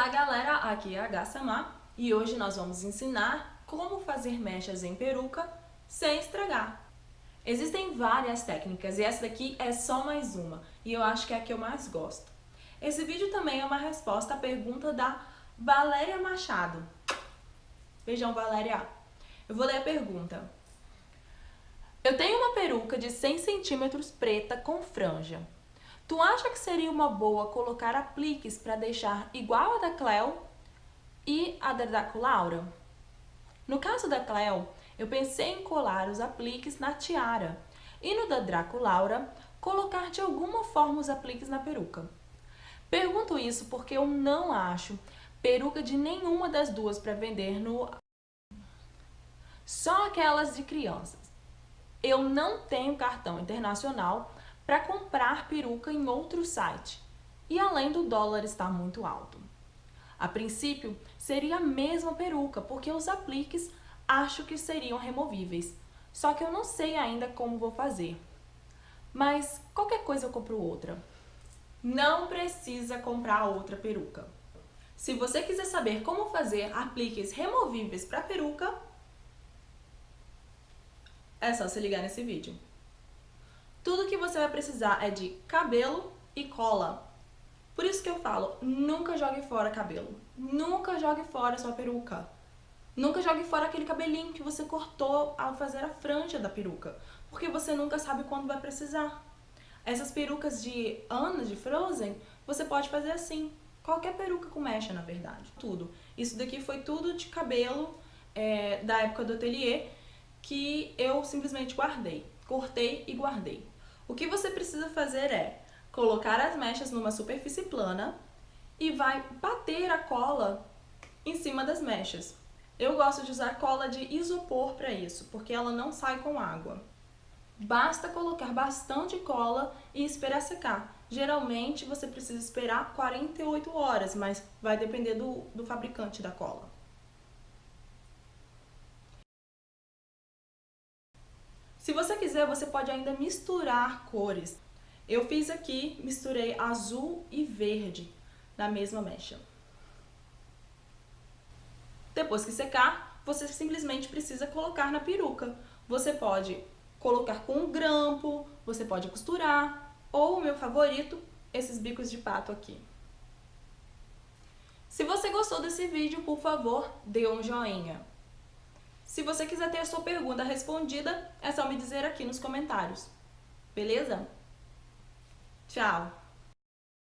Olá galera, aqui é a Gassamar e hoje nós vamos ensinar como fazer mechas em peruca sem estragar. Existem várias técnicas e essa daqui é só mais uma e eu acho que é a que eu mais gosto. Esse vídeo também é uma resposta à pergunta da Valéria Machado. Beijão Valéria! Eu vou ler a pergunta. Eu tenho uma peruca de 100 centímetros preta com franja. Tu acha que seria uma boa colocar apliques para deixar igual a da Cleo e a da Draco Laura? No caso da Cleo, eu pensei em colar os apliques na tiara e no da Draco Laura, colocar de alguma forma os apliques na peruca. Pergunto isso porque eu não acho peruca de nenhuma das duas para vender no... Só aquelas de crianças. Eu não tenho cartão internacional para comprar peruca em outro site. E além do dólar estar muito alto. A princípio, seria a mesma peruca, porque os apliques acho que seriam removíveis. Só que eu não sei ainda como vou fazer. Mas qualquer coisa eu compro outra. Não precisa comprar outra peruca. Se você quiser saber como fazer apliques removíveis para peruca, é só se ligar nesse vídeo. Tudo que você vai precisar é de cabelo e cola. Por isso que eu falo, nunca jogue fora cabelo. Nunca jogue fora sua peruca. Nunca jogue fora aquele cabelinho que você cortou ao fazer a franja da peruca. Porque você nunca sabe quando vai precisar. Essas perucas de Ana, de Frozen, você pode fazer assim. Qualquer peruca com mecha, na verdade. Tudo. Isso daqui foi tudo de cabelo é, da época do ateliê que eu simplesmente guardei. Cortei e guardei. O que você precisa fazer é colocar as mechas numa superfície plana e vai bater a cola em cima das mechas. Eu gosto de usar cola de isopor para isso, porque ela não sai com água. Basta colocar bastante cola e esperar secar. Geralmente você precisa esperar 48 horas, mas vai depender do, do fabricante da cola. Se você quiser, você pode ainda misturar cores. Eu fiz aqui, misturei azul e verde na mesma mecha. Depois que secar, você simplesmente precisa colocar na peruca. Você pode colocar com um grampo, você pode costurar, ou o meu favorito, esses bicos de pato aqui. Se você gostou desse vídeo, por favor, dê um joinha. Se você quiser ter a sua pergunta respondida, é só me dizer aqui nos comentários. Beleza? Tchau!